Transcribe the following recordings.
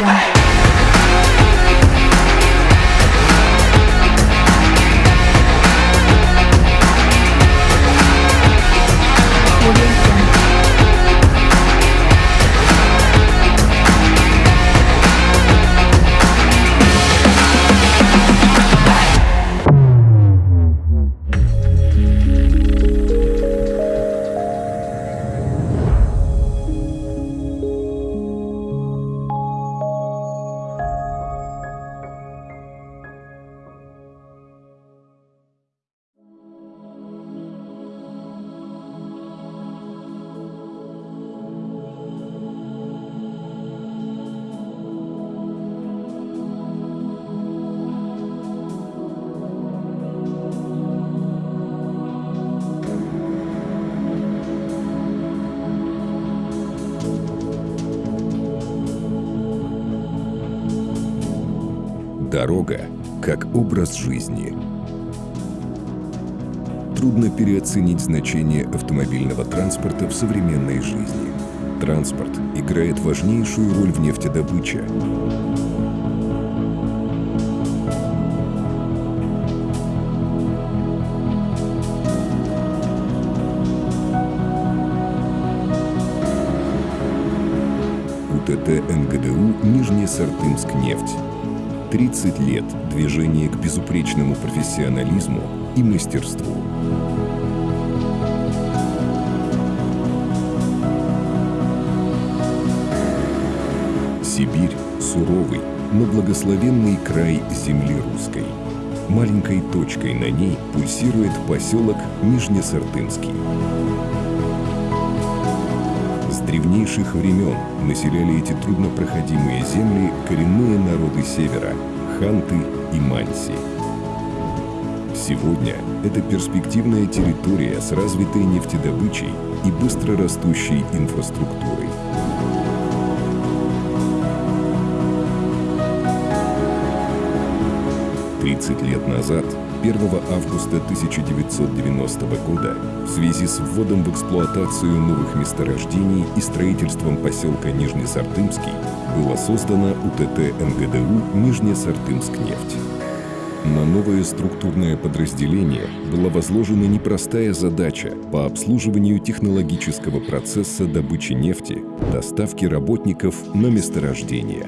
Jungle. Дорога как образ жизни. Трудно переоценить значение автомобильного транспорта в современной жизни. Транспорт играет важнейшую роль в нефтедобыче. УТТ НГДУ «Нижнесартымск нефть». 30 лет движения к безупречному профессионализму и мастерству. Сибирь – суровый, но благословенный край земли русской. Маленькой точкой на ней пульсирует поселок Нижнесартымский. Древнейших времен населяли эти труднопроходимые земли коренные народы Севера – ханты и манси. Сегодня это перспективная территория с развитой нефтедобычей и быстро растущей инфраструктурой. Тридцать лет назад, 1 августа 1990 года, в связи с вводом в эксплуатацию новых месторождений и строительством поселка Нижнесартымский, было создано УТТ НГДУ «Нижнесартымскнефть». На новое структурное подразделение была возложена непростая задача по обслуживанию технологического процесса добычи нефти, доставки работников на месторождение.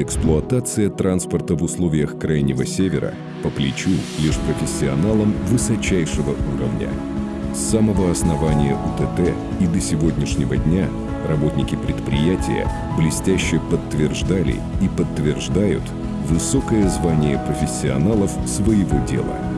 Эксплуатация транспорта в условиях Крайнего Севера по плечу лишь профессионалам высочайшего уровня. С самого основания УТТ и до сегодняшнего дня работники предприятия блестяще подтверждали и подтверждают высокое звание профессионалов своего дела.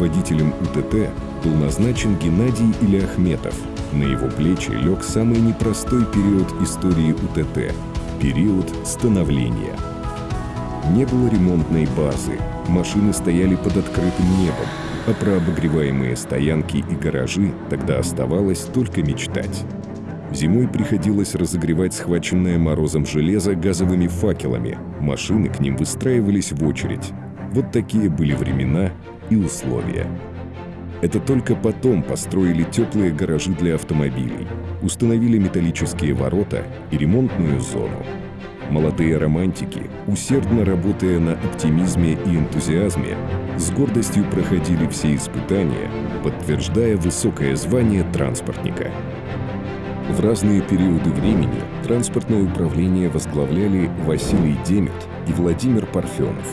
Руководителем УТТ был назначен Геннадий Ильяхметов. На его плечи лег самый непростой период истории УТТ – период становления. Не было ремонтной базы, машины стояли под открытым небом, а про обогреваемые стоянки и гаражи тогда оставалось только мечтать. Зимой приходилось разогревать схваченное морозом железо газовыми факелами. Машины к ним выстраивались в очередь. Вот такие были времена и условия. Это только потом построили теплые гаражи для автомобилей, установили металлические ворота и ремонтную зону. Молодые романтики, усердно работая на оптимизме и энтузиазме, с гордостью проходили все испытания, подтверждая высокое звание транспортника. В разные периоды времени транспортное управление возглавляли Василий Демет и Владимир Парфенов.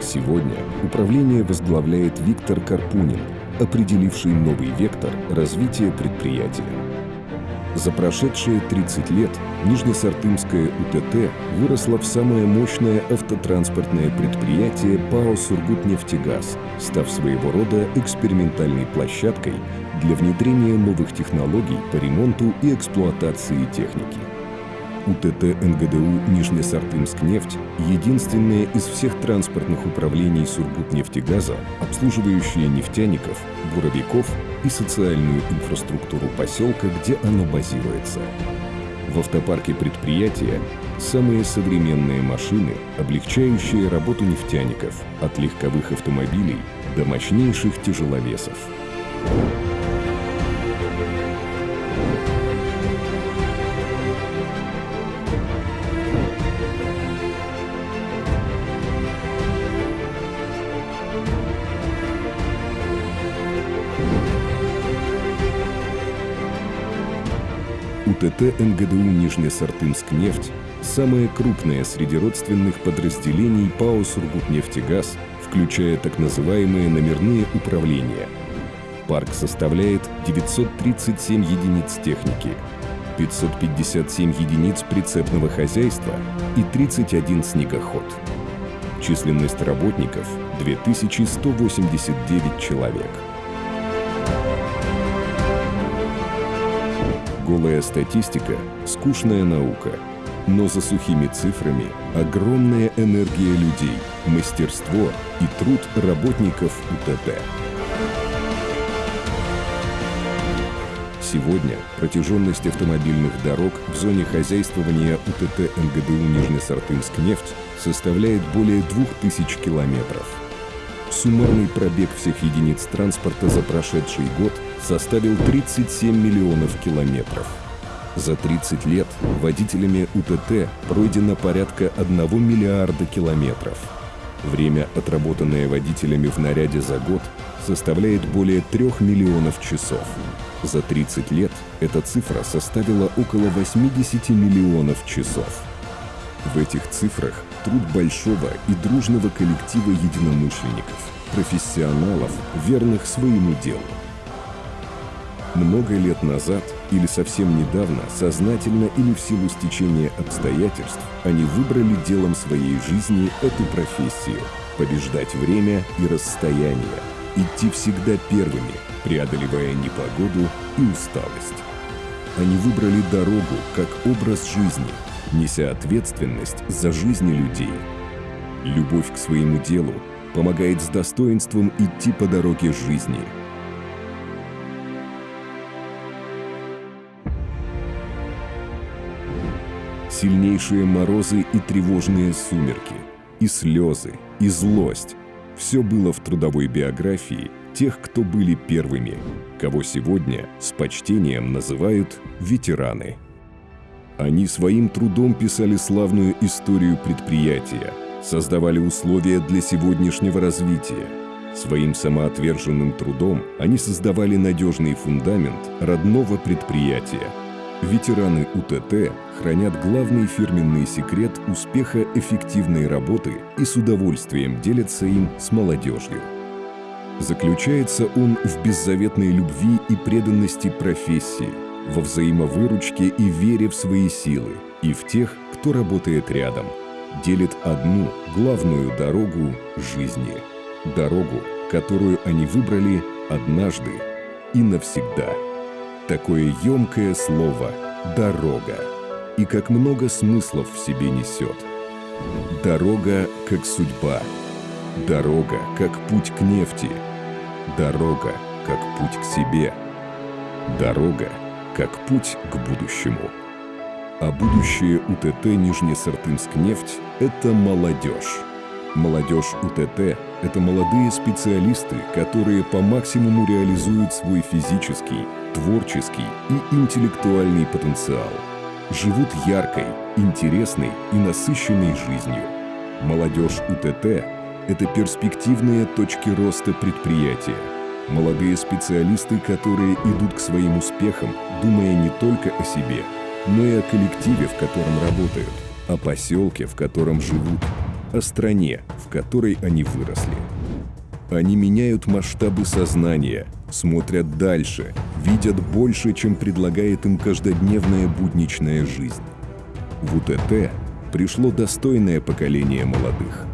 Сегодня управление возглавляет Виктор Карпунин, определивший новый вектор развития предприятия. За прошедшие 30 лет Нижнесартымская УТТ выросла в самое мощное автотранспортное предприятие ПАО «Сургутнефтегаз», став своего рода экспериментальной площадкой для внедрения новых технологий по ремонту и эксплуатации техники. УТТ НГДУ «Нижнесартымскнефть» — единственное из всех транспортных управлений Сургутнефтегаза, обслуживающее нефтяников, буровиков и социальную инфраструктуру поселка, где оно базируется. В автопарке предприятия самые современные машины, облегчающие работу нефтяников, от легковых автомобилей до мощнейших тяжеловесов. УТТ НГДУ «Нижнесартымскнефть» – самое крупное среди родственных подразделений ПАО «Сургутнефтегаз», включая так называемые номерные управления. Парк составляет 937 единиц техники, 557 единиц прицепного хозяйства и 31 снегоход. Численность работников – 2189 человек. Голая статистика – скучная наука. Но за сухими цифрами огромная энергия людей, мастерство и труд работников УТТ. Сегодня протяженность автомобильных дорог в зоне хозяйствования УТТ НГДУ «Нижнесартынскнефть» составляет более 2000 километров. Суммарный пробег всех единиц транспорта за прошедший год составил 37 миллионов километров. За 30 лет водителями УТТ пройдено порядка 1 миллиарда километров. Время, отработанное водителями в наряде за год, составляет более 3 миллионов часов. За 30 лет эта цифра составила около 80 миллионов часов. В этих цифрах труд большого и дружного коллектива единомышленников, профессионалов, верных своему делу. Много лет назад или совсем недавно, сознательно или в силу стечения обстоятельств, они выбрали делом своей жизни эту профессию – побеждать время и расстояние, идти всегда первыми, преодолевая непогоду и усталость. Они выбрали дорогу как образ жизни, неся ответственность за жизни людей. Любовь к своему делу помогает с достоинством идти по дороге жизни. Сильнейшие морозы и тревожные сумерки, и слезы, и злость – все было в трудовой биографии тех, кто были первыми, кого сегодня с почтением называют ветераны. Они своим трудом писали славную историю предприятия, создавали условия для сегодняшнего развития. Своим самоотверженным трудом они создавали надежный фундамент родного предприятия. Ветераны УТТ хранят главный фирменный секрет успеха эффективной работы и с удовольствием делятся им с молодежью. Заключается он в беззаветной любви и преданности профессии, во взаимовыручке и вере в свои силы, и в тех, кто работает рядом, делит одну главную дорогу жизни. Дорогу, которую они выбрали однажды и навсегда. Такое емкое слово «дорога» и как много смыслов в себе несет. Дорога как судьба, дорога как путь к нефти, дорога как путь к себе, дорога как путь к будущему. А будущее УТТ «Нижнесартынскнефть» — это молодежь. Молодежь УТТ – это молодые специалисты, которые по максимуму реализуют свой физический, творческий и интеллектуальный потенциал. Живут яркой, интересной и насыщенной жизнью. Молодежь УТТ – это перспективные точки роста предприятия. Молодые специалисты, которые идут к своим успехам, думая не только о себе, но и о коллективе, в котором работают, о поселке, в котором живут, о стране, в которой они выросли. Они меняют масштабы сознания, смотрят дальше, видят больше, чем предлагает им каждодневная будничная жизнь. В УТТ пришло достойное поколение молодых.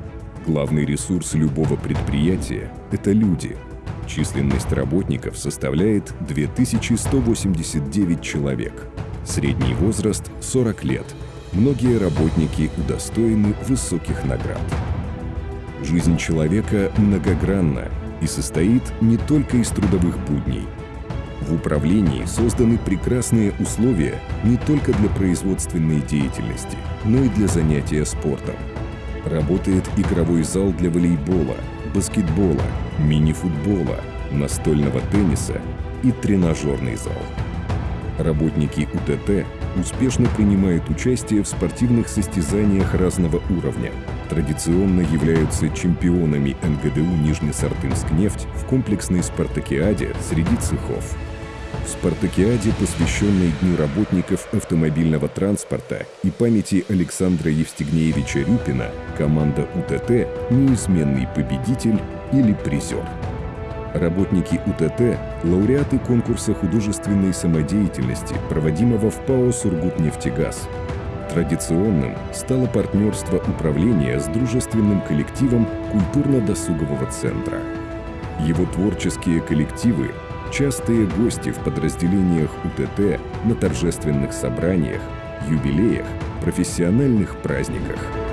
Главный ресурс любого предприятия – это люди. Численность работников составляет 2189 человек. Средний возраст – 40 лет. Многие работники удостоены высоких наград. Жизнь человека многогранна и состоит не только из трудовых будней. В управлении созданы прекрасные условия не только для производственной деятельности, но и для занятия спортом. Работает игровой зал для волейбола, баскетбола, мини-футбола, настольного тенниса и тренажерный зал. Работники УТТ успешно принимают участие в спортивных состязаниях разного уровня. Традиционно являются чемпионами НГДУ «Нижнесартынскнефть» в комплексной спартакиаде среди цехов. В спартакиаде, посвященной Дню работников автомобильного транспорта и памяти Александра Евстигнеевича Рюпина, команда УТТ – неизменный победитель или призер. Работники УТТ – лауреаты конкурса художественной самодеятельности, проводимого в ПАО «Сургутнефтегаз». Традиционным стало партнерство управления с дружественным коллективом культурно-досугового центра. Его творческие коллективы – частые гости в подразделениях УТТ на торжественных собраниях, юбилеях, профессиональных праздниках –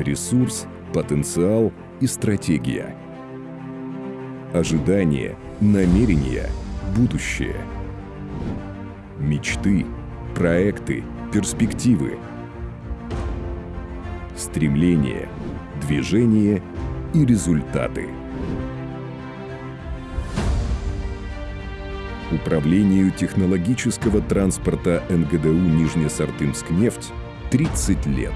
ресурс, потенциал и стратегия. Ожидание, намерения, будущее. Мечты, проекты, перспективы. Стремление, движение и результаты. Управлению технологического транспорта НГДУ Нижнесартымскнефть 30 лет.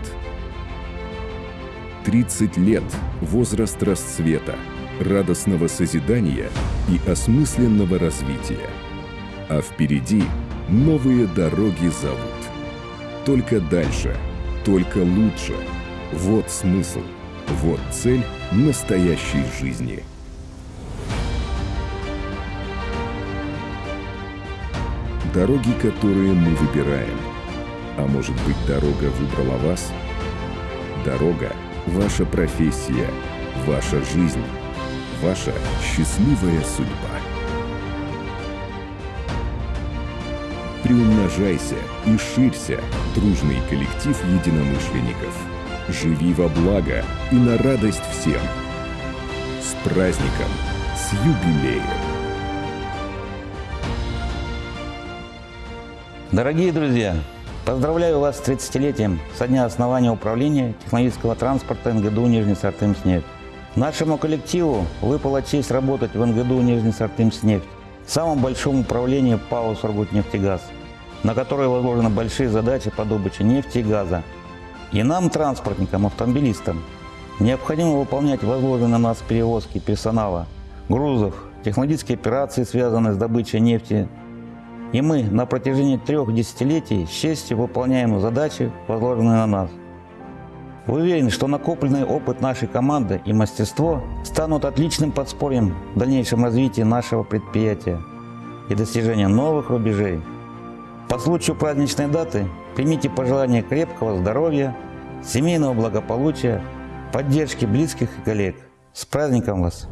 30 лет – возраст расцвета, радостного созидания и осмысленного развития. А впереди новые дороги зовут. Только дальше, только лучше. Вот смысл, вот цель настоящей жизни. Дороги, которые мы выбираем. А может быть, дорога выбрала вас? Дорога – ваша профессия, ваша жизнь, ваша счастливая судьба. Приумножайся и ширься, дружный коллектив единомышленников. Живи во благо и на радость всем. С праздником, с юбилеем! Дорогие друзья, Поздравляю вас с 30-летием со дня основания управления технологического транспорта НГДУ «Нижнесартымснефть». Нашему коллективу выпала честь работать в НГДУ «Нижнесартымснефть», самом большом управлении ПАО «Сургутнефтегаз», на которое возложены большие задачи по добыче нефти и газа. И нам, транспортникам, автомобилистам, необходимо выполнять возложенные на нас перевозки персонала, грузов, технологические операции, связанные с добычей нефти, и мы на протяжении трех десятилетий с честью выполняем задачи, возложенные на нас. Уверен, что накопленный опыт нашей команды и мастерство станут отличным подспорьем в дальнейшем развитии нашего предприятия и достижения новых рубежей. По случаю праздничной даты примите пожелания крепкого здоровья, семейного благополучия, поддержки близких и коллег. С праздником вас!